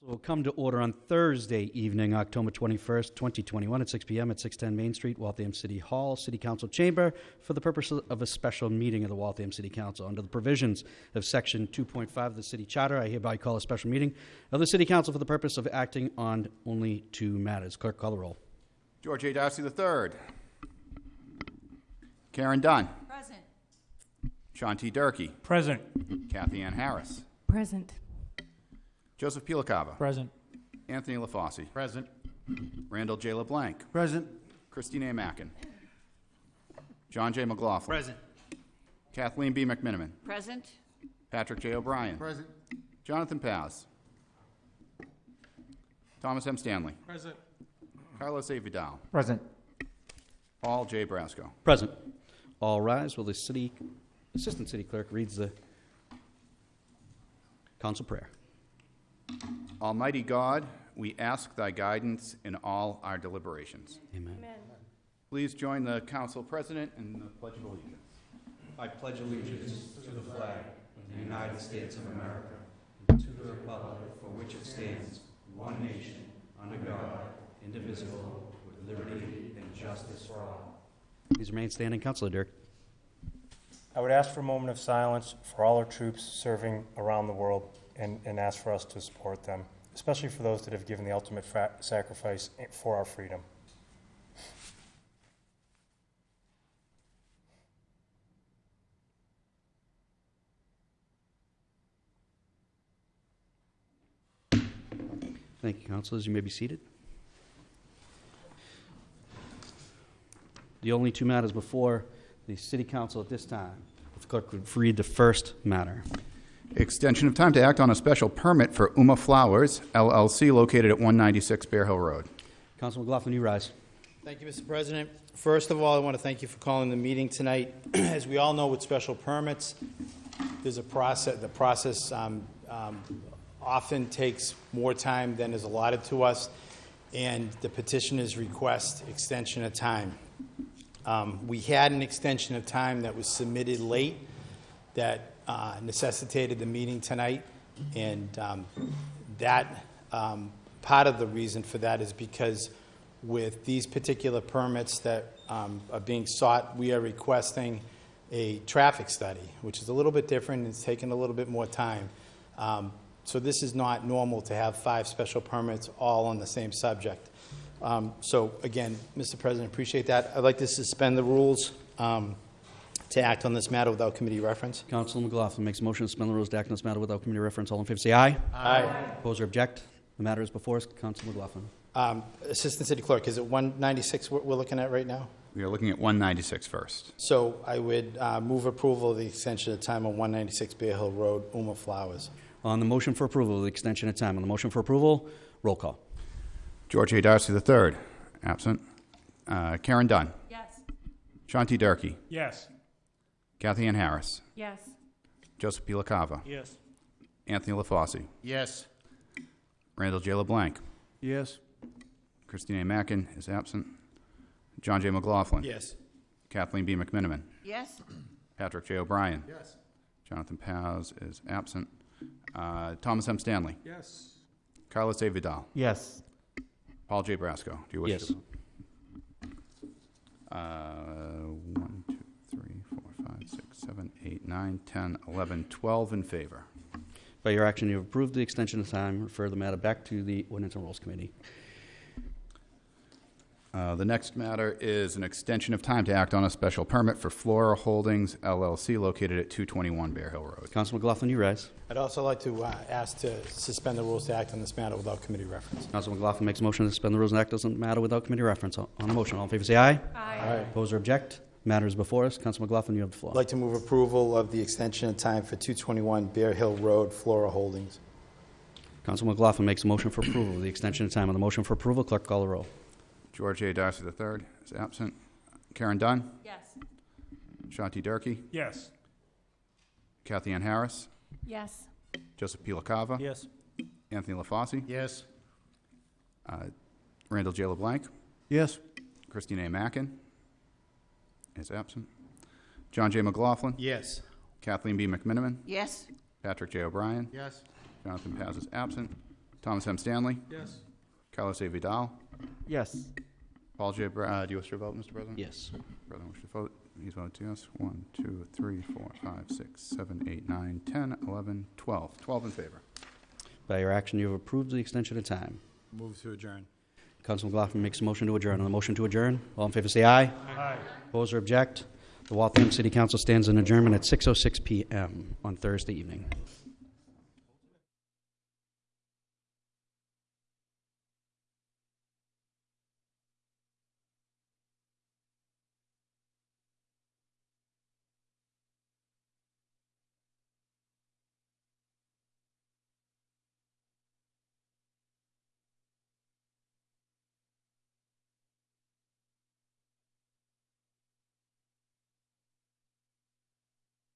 We will come to order on Thursday evening, October 21st, 2021, at 6 p.m. at 610 Main Street, Waltham City Hall, City Council Chamber, for the purpose of a special meeting of the Waltham City Council. Under the provisions of Section 2.5 of the City Charter, I hereby call a special meeting of the City Council for the purpose of acting on only two matters. Clerk, call the roll. George A. Darcy III. Karen Dunn. Present. Sean T. Durkee. Present. Kathy Ann Harris. Present. Joseph Pilicava. Present. Anthony LaFauci. Present. Randall J. LeBlanc. Present. Christine A. Mackin. John J. McLaughlin. Present. Kathleen B. McMenimen. Present. Patrick J. O'Brien. Present. Jonathan Paz. Thomas M. Stanley. Present. Carlos A. Vidal. Present. Paul J. Brasco. Present. All rise while the city, Assistant City Clerk reads the council prayer. Almighty God, we ask thy guidance in all our deliberations. Amen. Please join the council president in the Pledge of Allegiance. I pledge allegiance to the flag of the United States of America, and to the republic for which it stands, one nation, under God, indivisible, with liberty and justice for all. Please remain standing, Councilor Dirk. I would ask for a moment of silence for all our troops serving around the world and, and ask for us to support them, especially for those that have given the ultimate fa- sacrifice for our freedom. Thank you, councilors. You may be seated. The only two matters before the city council at this time. If the clerk would read the first matter. Extension of time to act on a special permit for Uma Flowers LLC located at 196 Bear Hill Road. Councilman McLaughlin, you rise. Thank you, Mr. President. First of all, I want to thank you for calling the meeting tonight. As we all know with special permits, there's a process, the process um, um, often takes more time than is allotted to us, and the petitioners request extension of time. Um, We had an extension of time that was submitted late that uh, necessitated the meeting tonight, and um, that, um, part of the reason for that is because with these particular permits that um, are being sought, we are requesting a traffic study, which is a little bit different, it's taken a little bit more time. Um, So this is not normal to have five special permits all on the same subject. Um, So again, Mr. President, appreciate that. I'd like to suspend the rules um, to act on this matter without committee reference. Councilman McLaughlin makes a motion to suspend the rules to act on this matter without committee reference. All in favor, say aye. Aye. Oppose or object? The matter is before us. Councilman McLaughlin. Um, Assistant City Clerk, is it 196 we're we're looking at right now? We are looking at 196 first. So I would uh, move approval of the extension of time on 196 Bear Hill Road, Uma Flowers. On the motion for approval of the extension of time, on the motion for approval, roll call. George A. Darcy III, absent. Uh, Karen Dunn. Yes. Sean T. Durkee. Yes. Kathy Ann Harris. Yes. Joseph Pilicava. Yes. Anthony LaFauci. Yes. Randall J. LeBlanc. Yes. Christine A. Mackin is absent. John J. McLaughlin. Yes. Kathleen B. McMenimen. Yes. Patrick J. O'Brien. Yes. Jonathan Paz is absent. Uh, Thomas M. Stanley. Yes. Carlos A. Vidal. Yes. Paul J. Brasco. Do you wish Yes. to? Uh, one, two, three, four, five, six, seven, eight, nine, 10, 11, 12 in favor. By your action, you have approved the extension of time. Refer the matter back to the Ordinance and Rules Committee. Uh, The next matter is an extension of time to act on a special permit for Flora Holdings LLC located at 221 Bear Hill Road. Councilman McLaughlin, you rise. I'd also like to uh, ask to suspend the rules to act on this matter without committee reference. Councilman McLaughlin makes a motion to suspend the rules and act doesn't matter without committee reference. On the motion, all in favor, say aye. Aye. Oppose or object? Matter is before us. Councilman McLaughlin, you have the floor. I'd like to move approval of the extension of time for 221 Bear Hill Road, Flora Holdings. Councilman McLaughlin makes a motion for approval of the extension of time. On the motion for approval, clerk call the roll. George A. Darcy III is absent. Karen Dunn. Yes. Sean T. Durkee. Yes. Kathy Ann Harris. Yes. Joseph Pilicava. Yes. Anthony LaFauci. Yes. Uh, Randall J. LeBlanc. Yes. Christine A. Mackin is absent. John J. McLaughlin. Yes. Kathleen B. McMenimen. Yes. Patrick J. O'Brien. Yes. Jonathan Paz is absent. Thomas M. Stanley, Yes. Carlos A. Vidal, Yes. Paul J. Bra- uh, do you wish to vote, Mr. President? Yes. President wishes to vote. He's voted yes. One, two, three, four, five, six, seven, eight, nine, 10, 11, 12. 12 in favor. By your action, you have approved the extension of time. Move to adjourn. Councilman McLaughlin makes a motion to adjourn. On the motion to adjourn, all in favor say aye. Aye. Oppose or object? The Waltham City Council stands in adjournment at 6:06 PM on Thursday evening.